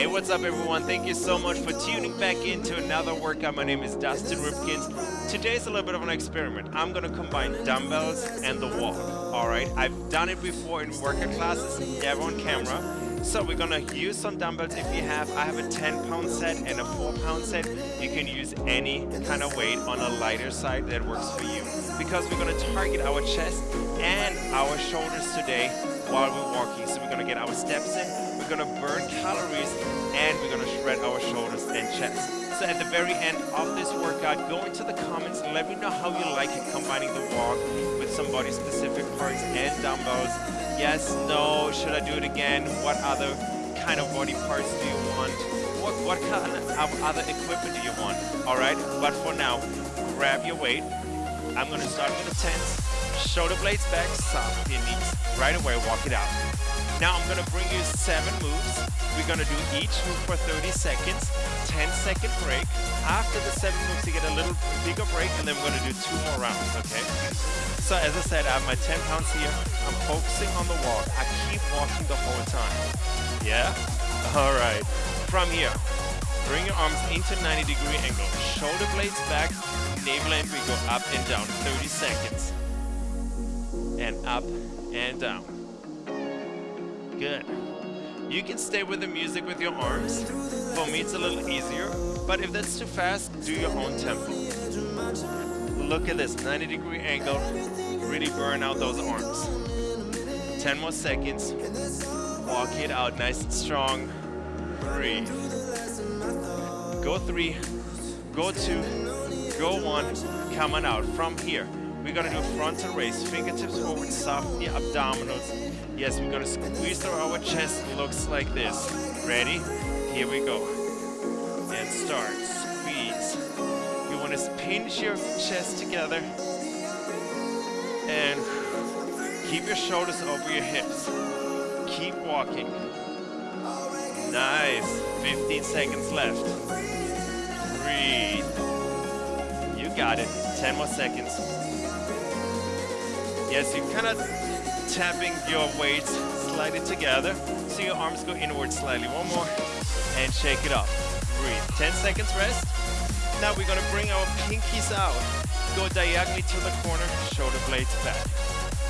Hey, what's up everyone? Thank you so much for tuning back into another workout. My name is Dustin Ripkens. Today's a little bit of an experiment. I'm gonna combine dumbbells and the walk. Alright, I've done it before in workout classes, never on camera. So we're gonna use some dumbbells if you have. I have a 10 pound set and a 4 pound set. You can use any kind of weight on a lighter side that works for you. Because we're gonna target our chest and our shoulders today while we're walking. So we're gonna get our steps in, gonna burn calories, and we're gonna shred our shoulders and chest. So at the very end of this workout, go into the comments and let me know how you like it combining the walk with some body specific parts and dumbbells yes, no, should I do it again? What other kind of body parts do you want? What, what kind of other equipment do you want? Alright, but for now, grab your weight. I'm gonna start with the tens. Shoulder blades back, soft your knees. Right away, walk it out. Now I'm gonna bring you seven moves. We're gonna do each move for 30 seconds, 10 second break. After the seven moves, you get a little bigger break, and then we're gonna do two more rounds, okay? So as I said, I have my 10 pounds here. I'm focusing on the walk. I keep walking the whole time. Yeah? All right. From here, bring your arms into 90 degree angle. Shoulder blades back, navel and we go up and down. 30 seconds. And up and down. Good. You can stay with the music with your arms. For me, it's a little easier. But if that's too fast, do your own tempo. Look at this, 90 degree angle. Really burn out those arms. 10 more seconds. Walk it out nice and strong. Breathe. Go three, go two, go one. Come on out. From here, we're gonna do frontal raise. Fingertips forward, soft the abdominals. Yes, we're gonna squeeze through our chest. Looks like this. Ready? Here we go. And start. Squeeze You want to pinch your chest together and keep your shoulders over your hips. Keep walking. Nice. 15 seconds left. Breathe. You got it. 10 more seconds. Yes, you're kind of tapping your weights slightly together so your arms go inward slightly. One more. And shake it off. Breathe. 10 seconds rest. Now we're gonna bring our pinkies out. Go diagonally to the corner, shoulder blades back.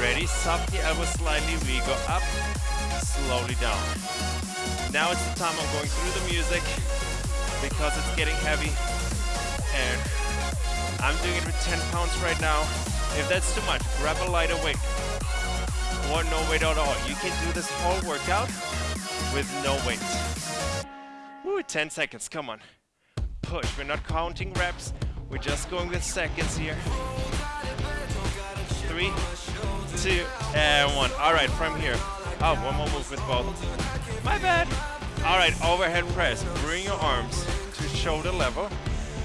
Ready? Soft the elbows slightly. We go up, slowly down. Now it's the time I'm going through the music because it's getting heavy. And I'm doing it with 10 pounds right now. If that's too much, grab a lighter weight or no weight at all. You can do this whole workout with no weight. Woo, 10 seconds, come on push. We're not counting reps. We're just going with seconds here. Three, two, and one. All right, from here. Oh, one more move with both. My bad. All right, overhead press. Bring your arms to shoulder level.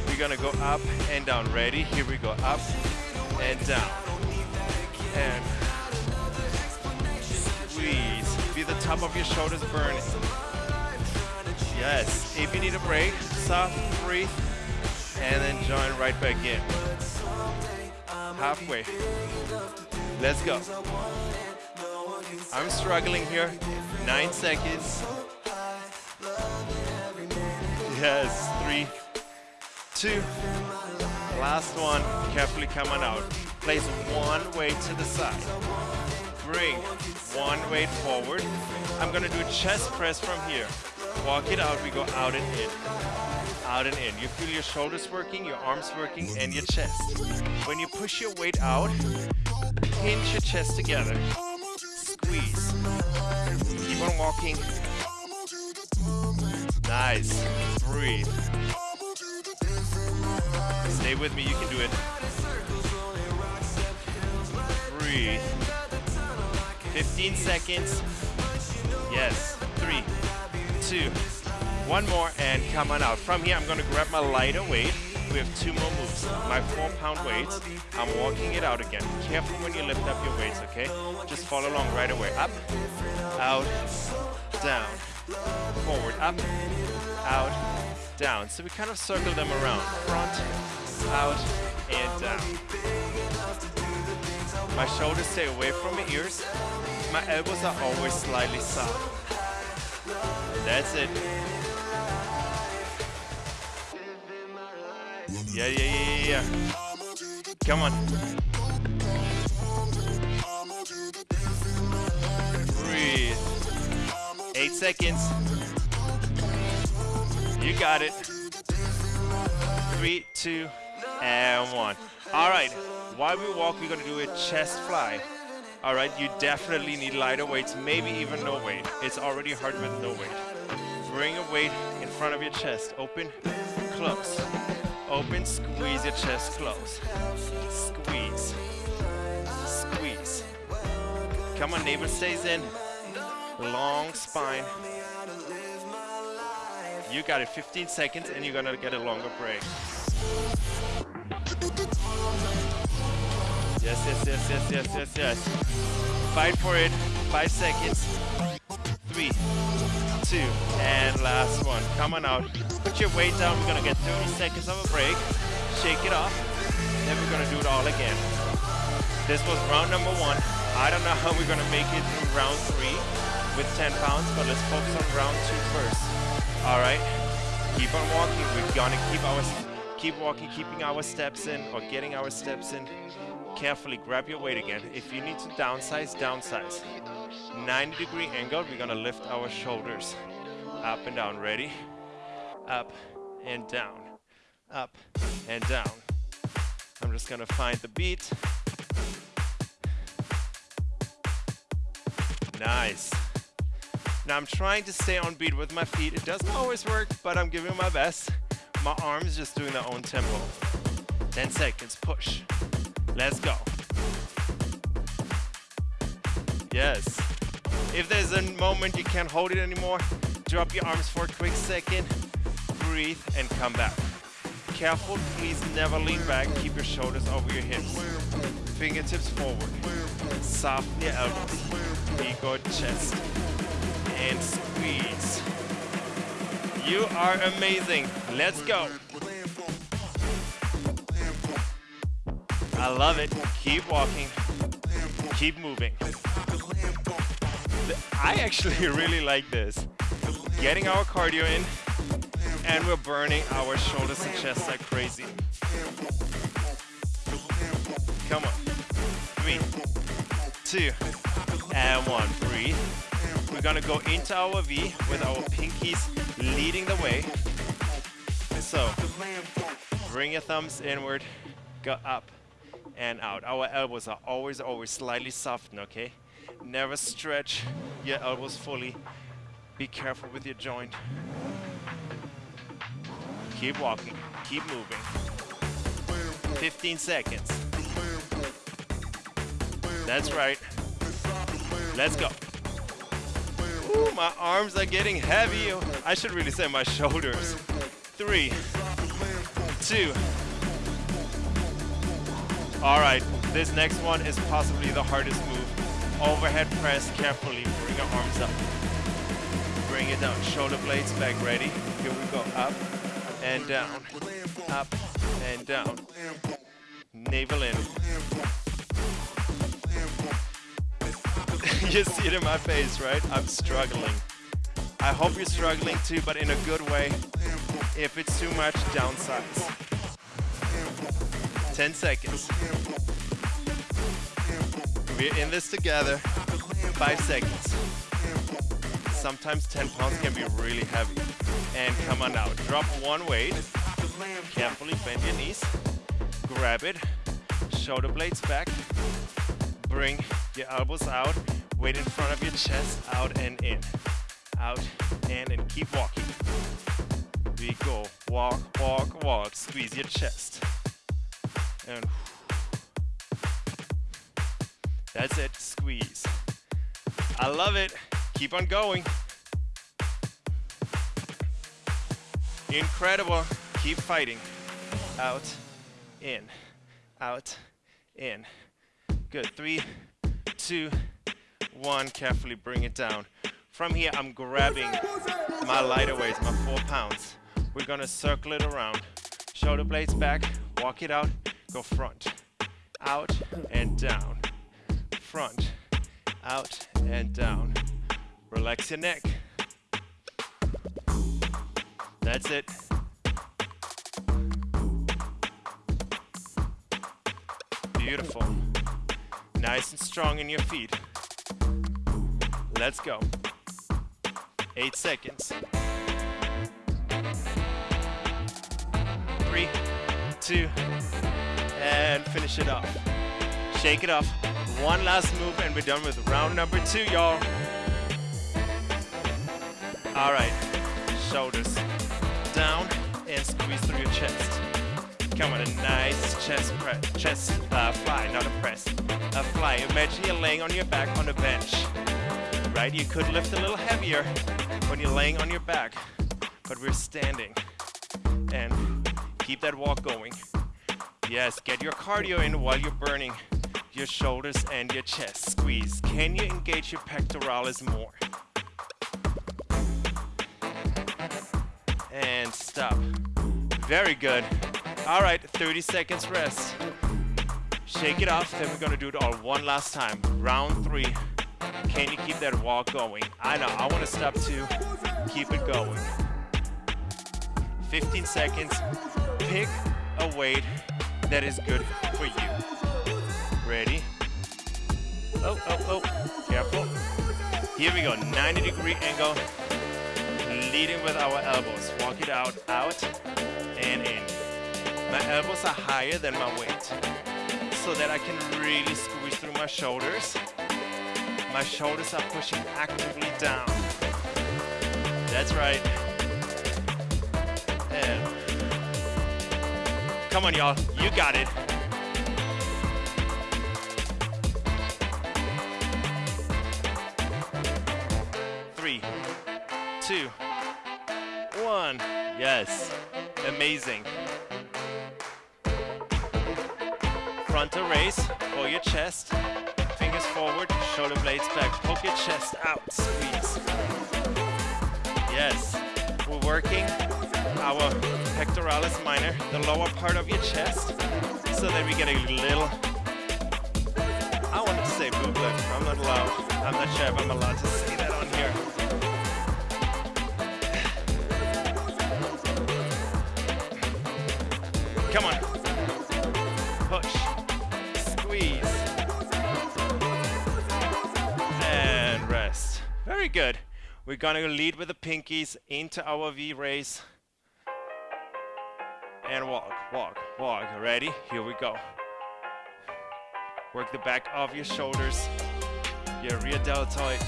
We're gonna go up and down. Ready? Here we go. Up and down. And Feel the top of your shoulders burning. Yes. If you need a break, soft, breathe, and then join right back in. Halfway. Let's go. I'm struggling here. Nine seconds. Yes, three, two. Last one. Carefully coming out. Place one weight to the side. Bring one weight forward. I'm gonna do a chest press from here. Walk it out, we go out and in. Out and in. You feel your shoulders working, your arms working, and your chest. When you push your weight out, pinch your chest together. Squeeze. Keep on walking. Nice. Breathe. Stay with me, you can do it. Breathe. 15 seconds. Yes. Three, two, one more, and come on out. From here, I'm gonna grab my lighter weight. We have two more moves. My four pound weights. I'm walking it out again. Careful when you lift up your weights, okay? Just follow along right away. Up, out, down, forward, up, out, down. So we kind of circle them around. Front, out, and down. My shoulders stay away from my ears. My elbows are always slightly soft. That's it. Yeah, yeah, yeah, yeah, yeah. Come on. Breathe. Eight seconds. You got it. Three, two, and one. All right while we walk, we're gonna do a chest fly. All right, you definitely need lighter weights, maybe even no weight. It's already hard with no weight. Bring a weight in front of your chest. Open, close. Open, squeeze your chest close. Squeeze. Squeeze. Come on, navel stays in. Long spine. You got it, 15 seconds, and you're gonna get a longer break. Yes, yes, yes, yes, yes, yes, yes. Fight for it. Five seconds. Three, two, and last one. Come on out. Put your weight down. We're gonna get 30 seconds of a break. Shake it off. Then we're gonna do it all again. This was round number one. I don't know how we're gonna make it through round three with 10 pounds, but let's focus on round two first. All right. Keep on walking. We're gonna keep our keep walking, keeping our steps in or getting our steps in carefully grab your weight again. If you need to downsize, downsize. 90 degree angle, we're gonna lift our shoulders up and down. Ready? Up and down, up and down. I'm just gonna find the beat. Nice. Now I'm trying to stay on beat with my feet. It doesn't always work, but I'm giving my best. My arms just doing their own tempo. 10 seconds, push. Let's go. Yes. If there's a moment you can't hold it anymore, drop your arms for a quick second, breathe, and come back. Careful, please never lean back. Keep your shoulders over your hips. Fingertips forward. Soften your elbows. Ego chest. And squeeze. You are amazing. Let's go. I love it. Keep walking. Keep moving. I actually really like this. Getting our cardio in, and we're burning our shoulders and chest like crazy. Come on. Three, two, and one. Breathe. We're gonna go into our V with our pinkies leading the way. So, bring your thumbs inward, go up, and out. Our elbows are always, always slightly softened, okay? Never stretch your elbows fully. Be careful with your joint. Keep walking, keep moving. 15 seconds. That's right. Let's go. Ooh, my arms are getting heavy. I should really say my shoulders. Three, two, all right, this next one is possibly the hardest move. Overhead press carefully, bring your arms up. Bring it down, shoulder blades back, ready? Here we go, up and down, up and down. Navel in. you see it in my face, right? I'm struggling. I hope you're struggling too, but in a good way. If it's too much, downsize. 10 seconds. We're in this together. Five seconds. Sometimes 10 pounds can be really heavy. And come on now, drop one weight. Carefully bend your knees. Grab it. Shoulder blades back. Bring your elbows out. Weight in front of your chest. Out and in. Out and in. Keep walking. We go. Walk, walk, walk. Squeeze your chest. And that's it, squeeze. I love it. Keep on going. Incredible. Keep fighting. Out, in, out, in. Good. Three, two, one. Carefully bring it down. From here, I'm grabbing my lighter weights, my four pounds. We're gonna circle it around. Shoulder blades back, walk it out, go front, out and down, front, out and down. Relax your neck. That's it. Beautiful. Nice and strong in your feet. Let's go. Eight seconds. Three, two, finish it off. Shake it off. One last move and we're done with round number two, y'all. All right, shoulders down and squeeze through your chest. Come on, a nice chest press, chest uh, fly, not a press, a fly. Imagine you're laying on your back on a bench, right? You could lift a little heavier when you're laying on your back, but we're standing. And keep that walk going. Yes, get your cardio in while you're burning your shoulders and your chest. Squeeze. Can you engage your pectoralis more? And stop. Very good. All right, 30 seconds rest. Shake it off, then we're gonna do it all one last time. Round three. Can you keep that walk going? I know, I wanna stop too. Keep it going. 15 seconds. Pick a weight that is good for you. Ready? Oh, oh, oh, careful. Here we go, 90 degree angle. Leading with our elbows. Walk it out, out, and in. My elbows are higher than my weight so that I can really squeeze through my shoulders. My shoulders are pushing actively down. That's right. And come on, y'all. You got it. Three, two, one. Yes. Amazing. Frontal raise for your chest. Fingers forward, shoulder blades back. Poke your chest out. Squeeze. Yes. We're working our pectoralis minor, the lower part of your chest, so that we get a little. I wanted to say boob lift. I'm not allowed. I'm not sure if I'm allowed to say that on here. Come on. Push. Squeeze. And rest. Very good. We're gonna lead with the pinkies into our V raise. And walk, walk, walk. Ready? Here we go. Work the back of your shoulders, your rear deltoid.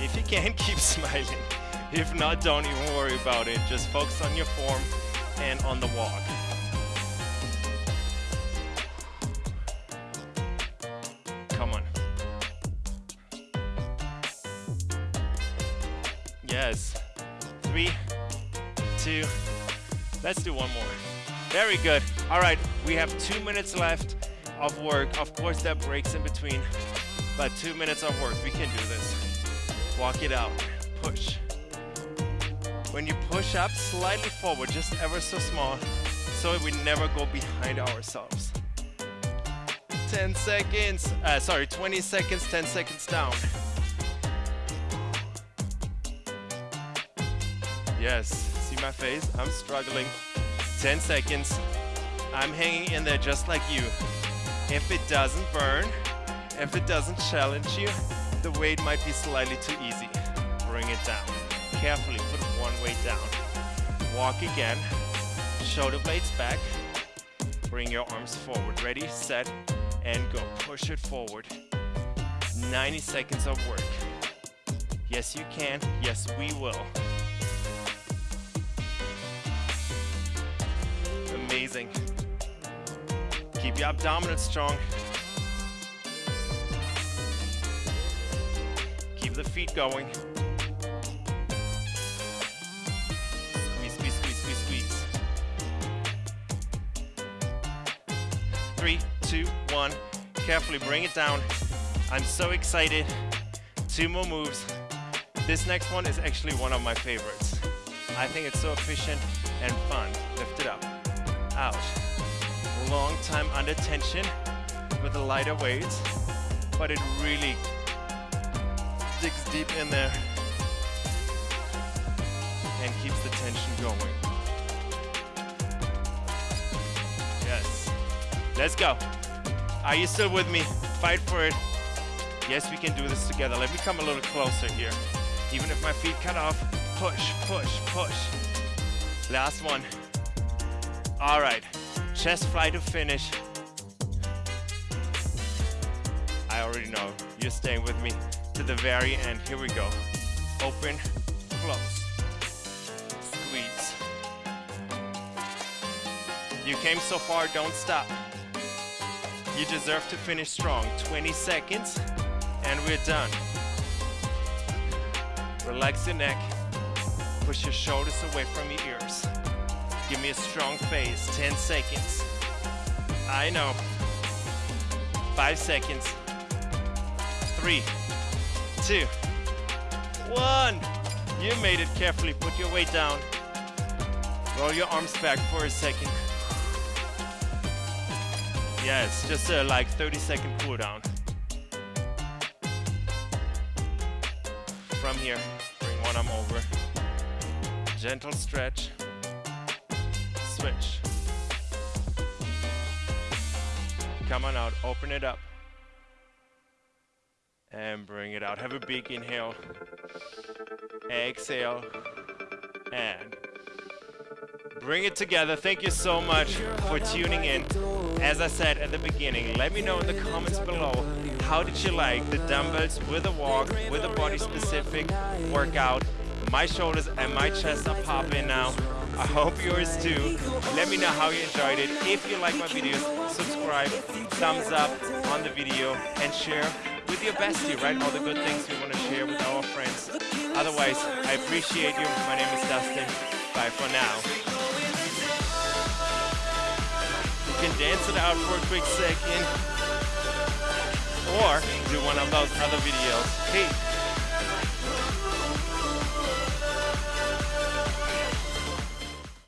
If you can, keep smiling. If not, don't even worry about it. Just focus on your form and on the walk. Let's do one more. Very good. All right, we have two minutes left of work. Of course, that breaks in between, but two minutes of work. We can do this. Walk it out. Push. When you push up slightly forward, just ever so small, so we never go behind ourselves. 10 seconds, uh, sorry, 20 seconds, 10 seconds down. Yes, see my face? I'm struggling. 10 seconds. I'm hanging in there just like you. If it doesn't burn, if it doesn't challenge you, the weight might be slightly too easy. Bring it down. Carefully put one weight down. Walk again. Shoulder blades back. Bring your arms forward. Ready, set, and go. Push it forward. 90 seconds of work. Yes, you can. Yes, we will. Amazing. Keep your abdominals strong. Keep the feet going. Squeeze, squeeze, squeeze, squeeze, squeeze. Three, two, one. Carefully bring it down. I'm so excited. Two more moves. This next one is actually one of my favorites. I think it's so efficient and fun. Lift it up. Out. Long time under tension with the lighter weights, but it really digs deep in there and keeps the tension going. Yes. Let's go. Are you still with me? Fight for it. Yes, we can do this together. Let me come a little closer here. Even if my feet cut off, push, push, push. Last one. All right, chest fly to finish. I already know, you're staying with me to the very end. Here we go. Open, close, squeeze. You came so far, don't stop. You deserve to finish strong. 20 seconds, and we're done. Relax your neck. Push your shoulders away from your ears. Give me a strong face. 10 seconds. I know. 5 seconds. 3, 2, 1. You made it carefully. Put your weight down. Roll your arms back for a second. Yes, just a like 30 second cool down. From here, bring one arm over. Gentle stretch. Switch. Come on out, open it up. And bring it out. Have a big inhale. Exhale. And bring it together. Thank you so much for tuning in. As I said at the beginning, let me know in the comments below, how did you like the dumbbells with a walk, with a body specific workout? My shoulders and my chest are popping now. I hope yours too. Let me know how you enjoyed it. If you like my videos, subscribe, thumbs up on the video, and share with your bestie, right? All the good things we want to share with our friends. Otherwise, I appreciate you. My name is Dustin. Bye for now. You can dance it out for a quick second. Or do one of those other videos. Hey,